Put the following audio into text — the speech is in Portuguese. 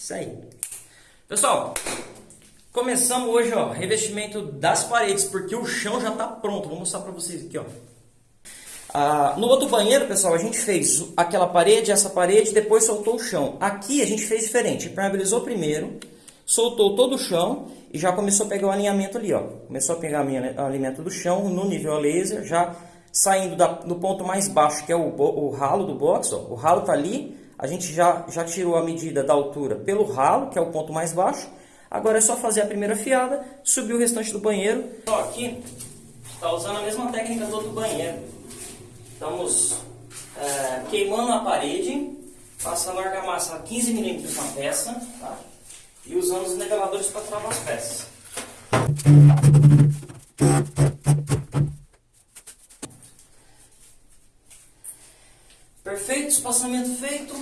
Isso aí. Pessoal, começamos hoje, ó, revestimento das paredes, porque o chão já está pronto. Vou mostrar para vocês aqui, ó. Ah, no outro banheiro, pessoal, a gente fez aquela parede, essa parede, depois soltou o chão. Aqui a gente fez diferente, impermeabilizou primeiro, soltou todo o chão e já começou a pegar o alinhamento ali, ó. Começou a pegar o alinhamento do chão no nível laser, já saindo da, do ponto mais baixo, que é o, o ralo do box, ó. O ralo tá ali, a gente já, já tirou a medida da altura pelo ralo, que é o ponto mais baixo. Agora é só fazer a primeira fiada, subir o restante do banheiro. Ó, aqui, tá usando a mesma técnica do outro banheiro. Estamos é, queimando a parede, passando a argamassa a 15 milímetros na peça, tá? e usando os niveladores para travar as peças. Perfeito, espaçamento feito.